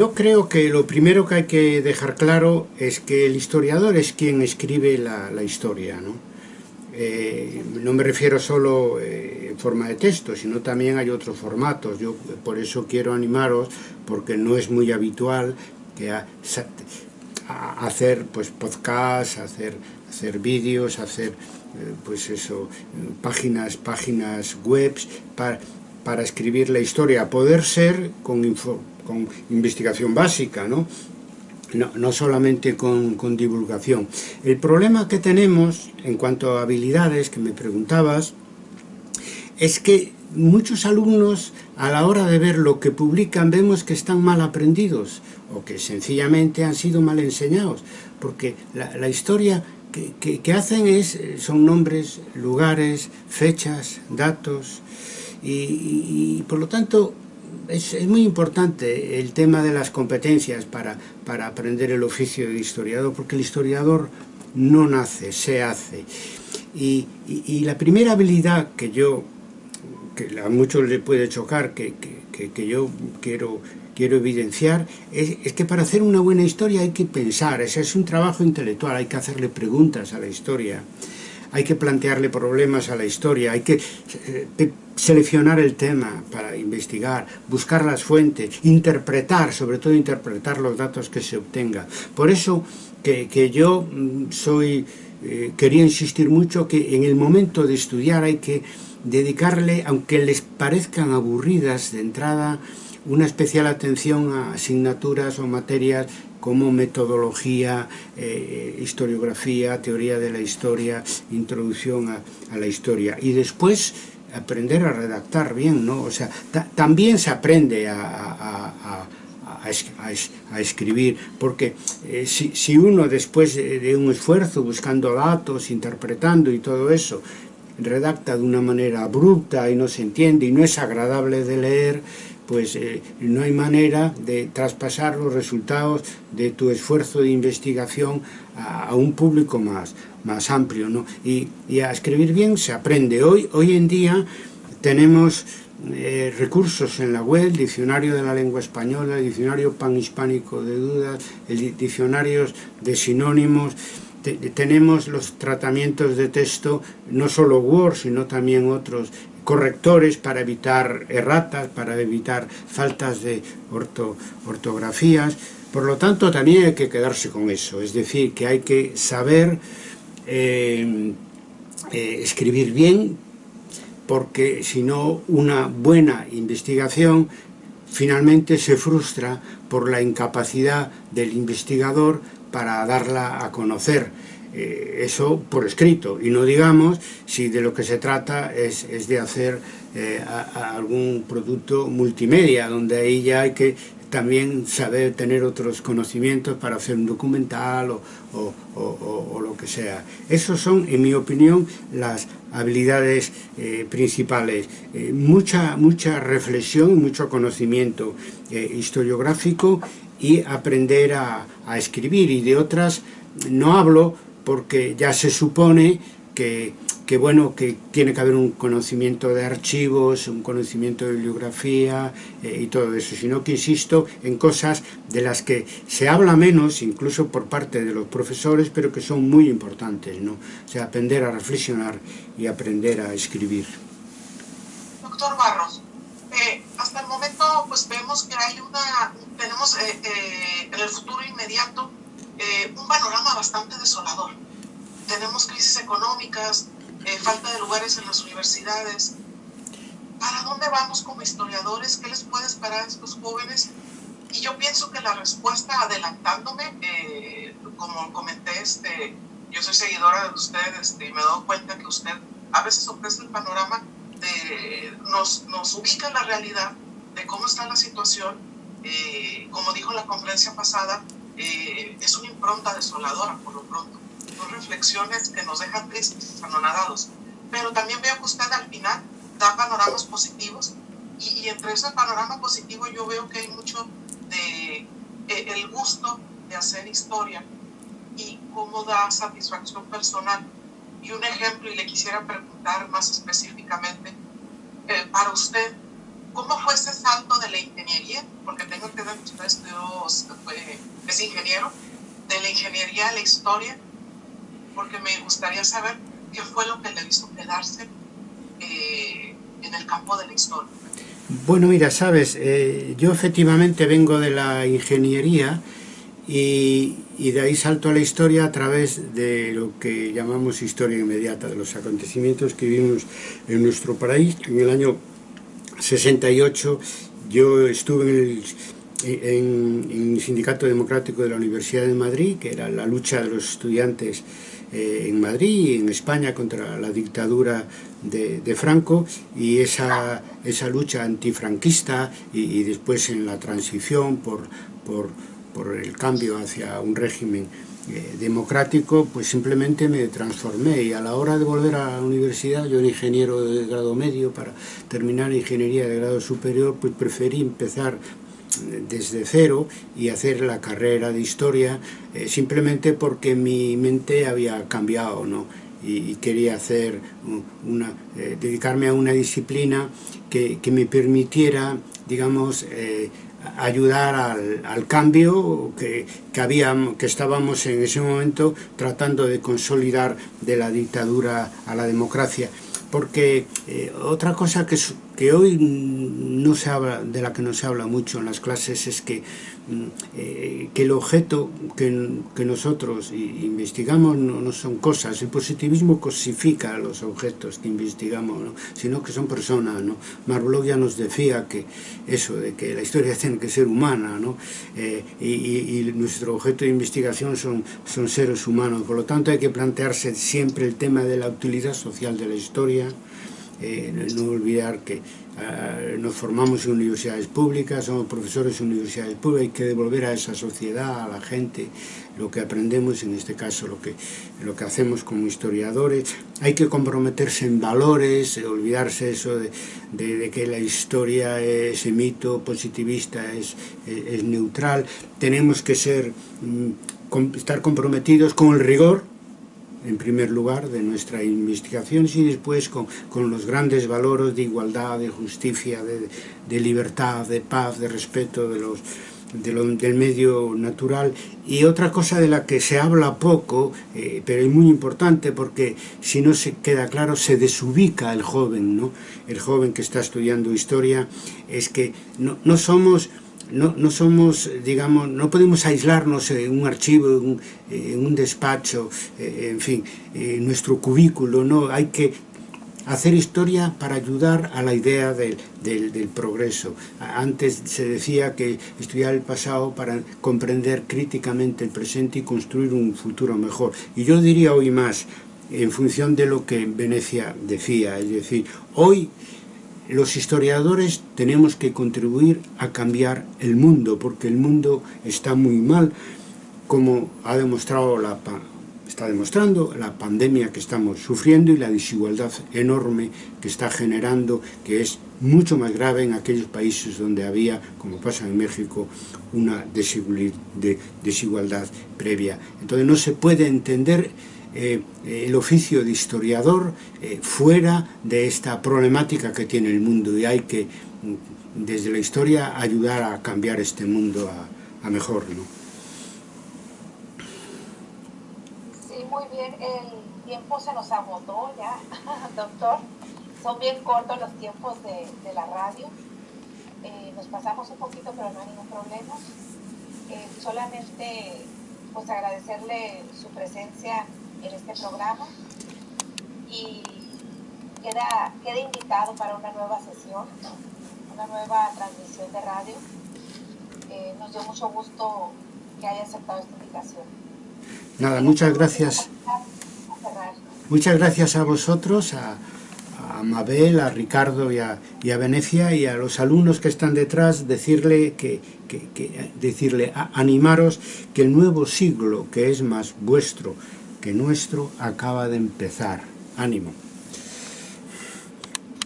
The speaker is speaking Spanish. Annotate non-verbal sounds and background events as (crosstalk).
Yo creo que lo primero que hay que dejar claro es que el historiador es quien escribe la, historia, ¿no? Eh, no me refiero solo eh, en forma de texto, sino también hay otros formatos. Yo por eso quiero animaros, porque no es muy habitual que hacer pues podcasts, hacer, hacer vídeos, hacer eh, pues eso, páginas, páginas webs para, para escribir la historia, poder ser con, con investigación básica, ¿no? No, solamente con, divulgación. El problema que tenemos en cuanto a habilidades, que me preguntabas, es que muchos alumnos a la hora de ver lo que publican vemos que están mal aprendidos o que sencillamente han sido mal enseñados, porque la, historia que, hacen es, son nombres, lugares, fechas, datos, y por lo tanto es, muy importante el tema de las competencias para, para aprender el oficio de historiador, porque el historiador no nace, se hace. Y, y, la primera habilidad que yo, que a muchos le puede chocar, que, que, que yo quiero, quiero evidenciar, es, es, que para hacer una buena historia hay que pensar, ese es un trabajo intelectual, hay que hacerle preguntas a la historia hay que plantearle problemas a la historia, hay que eh, seleccionar el tema para investigar, buscar las fuentes, interpretar, sobre todo interpretar los datos que se obtenga. Por eso que, que yo mm, soy, eh, quería insistir mucho que en el momento de estudiar hay que dedicarle, aunque les parezcan aburridas de entrada, una especial atención a asignaturas o materias como metodología, eh, eh historiografía, teoría de la historia, introducción a, a la historia. Y después aprender a redactar bien, ¿no? O sea, también se aprende a, a, a, a escribir, porque eh, si, si, uno después de, de, un esfuerzo, buscando datos, interpretando y todo eso, redacta de una manera abrupta y no se entiende y no es agradable de leer, pues eh, no hay manera de traspasar los resultados de tu esfuerzo de investigación a un público más. Más amplio. ¿no? Y, a escribir bien se aprende. Hoy, hoy en día tenemos eh, recursos en la web, diccionario de la lengua española, diccionario panhispánico de dudas, el diccionarios de sinónimos, tenemos los tratamientos de texto, no solo Word, sino también otros correctores para evitar erratas, para evitar faltas de ortografías. Por lo tanto, también hay que quedarse con eso, es decir, que hay que saber eh, eh, escribir bien, porque si no, una buena investigación finalmente se frustra por la incapacidad del investigador para darla a conocer. Eh, eso por escrito y no digamos si de lo que se trata es, de hacer algún producto multimedia donde ahí ya hay que también saber tener otros conocimientos para hacer un documental o, sea. Esas son, en mi opinión, las habilidades eh, principales. mucha, mucha reflexión, mucho conocimiento historiográfico y aprender a escribir y de otras no hablo porque ya se supone que, bueno, que tiene que haber un conocimiento de archivos, un conocimiento de bibliografía eh, y todo eso, sino que insisto en cosas de las que se habla menos, incluso por parte de los profesores, pero que son muy importantes, ¿no? O sea, aprender a reflexionar y aprender a escribir. Doctor Barros, eh, hasta el momento pues vemos que hay una, tenemos eh, en el futuro inmediato un panorama bastante desolador. Tenemos crisis económicas, eh, falta de lugares en las universidades. ¿Para dónde vamos como historiadores? ¿Qué les puede esperar a estos jóvenes? Y yo pienso que la respuesta, adelantándome, eh, como comenté, este, yo soy seguidora de usted este, y me he dado cuenta que usted a veces ofrece el panorama, de, nos, nos ubica en la realidad de cómo está la situación. como dijo en la conferencia pasada, eh, es una impronta desoladora por lo pronto. Son reflexiones que nos dejan tristes, anonadados. Pero también veo que usted al final da panoramas positivos y, entre ese panorama positivo yo veo que hay mucho de eh, el gusto de hacer historia y cómo da satisfacción personal. Y un ejemplo, y le quisiera preguntar más específicamente, eh, para usted, ¿cómo fue ese salto de la ingeniería? Porque tengo que ver que usted es ingeniero, de la ingeniería a la historia, porque me gustaría saber qué fue lo que le hizo quedarse eh, en el campo de la historia. Bueno, mira, sabes, eh, yo efectivamente vengo de la ingeniería y, de ahí salto a la historia a través de lo que llamamos historia inmediata, de los acontecimientos que vivimos en nuestro país. En el año 68 yo estuve en el, Sindicato Democrático de la Universidad de Madrid, que era la lucha de los estudiantes eh, en Madrid y en España contra la dictadura de, Franco y esa, esa lucha antifranquista y, después en la transición por, por, por el cambio hacia un régimen eh, democrático, pues simplemente me transformé. Y a la hora de volver a la universidad, yo era ingeniero de grado medio, para terminar ingeniería de grado superior, pues preferí empezar desde cero y hacer la carrera de historia eh, simplemente porque mi mente había cambiado, ¿no? y, quería hacer una, eh, dedicarme a una disciplina que, que me permitiera, digamos, eh, ayudar al, cambio que, que, había, que estábamos en ese momento tratando de consolidar de la dictadura a la democracia. Porque otra cosa que, que hoy no se habla, de la que no se habla mucho en las clases es que eh, que el objeto que, nosotros investigamos no, son cosas, el positivismo cosifica los objetos que investigamos, ¿no? sino que son personas. ¿no? Marblog ya nos decía que eso, de que la historia tiene que ser humana, ¿no? Eh, y, y, nuestro objeto de investigación son, son seres humanos, por lo tanto hay que plantearse siempre el tema de la utilidad social de la historia, eh, no olvidar que eh, nos formamos en universidades públicas, somos profesores en universidades públicas, hay que devolver a esa sociedad, a la gente, lo que aprendemos, en este caso lo que, lo que hacemos como historiadores, hay que comprometerse en valores, olvidarse eso de, de, que la historia es mito positivista, es, es, es neutral, tenemos que ser, mm, estar comprometidos con el rigor, en primer lugar, de nuestra investigación y después con, con los grandes valores de igualdad, de justicia, de, de libertad, de paz, de respeto de los, de lo, del medio natural y otra cosa de la que se habla poco, eh, pero es muy importante porque si no se queda claro se desubica el joven, ¿no? el joven que está estudiando historia, es que no, no somos no, no somos, digamos, no podemos aislarnos en un archivo, en un, despacho, eh, en fin, nuestro cubículo, no, hay que hacer historia para ayudar a la idea del, del, del, progreso. Antes se decía que estudiar el pasado para comprender críticamente el presente y construir un futuro mejor. Y yo diría hoy más, en función de lo que Venecia decía, es decir, hoy los historiadores tenemos que contribuir a cambiar el mundo, porque el mundo está muy mal, como ha demostrado la, está demostrando la pandemia que estamos sufriendo y la desigualdad enorme que está generando, que es mucho más grave en aquellos países donde había, como pasa en México, una desigualdad previa. Entonces no se puede entender eh, el oficio de historiador eh, fuera de esta problemática que tiene el mundo y hay que, mm, desde la historia, ayudar a cambiar este mundo a, mejor. ¿no? Sí, muy bien. El tiempo se nos agotó ya, (laughs) doctor. Son bien cortos los tiempos de, la radio. Eh, nos pasamos un poquito, pero no hay ningún problema. Eh, solamente pues agradecerle su presencia en este programa y queda, queda invitado para una nueva sesión, una nueva transmisión de radio. Eh, nos dio mucho gusto que haya aceptado esta invitación. Nada, muchas gracias. Muchas gracias a vosotros, a, a Mabel, a Ricardo y a, a, Venecia y a los alumnos que están detrás, decirle que, que, decirle, animaros que el nuevo siglo que es más vuestro, que nuestro acaba de empezar. Ánimo.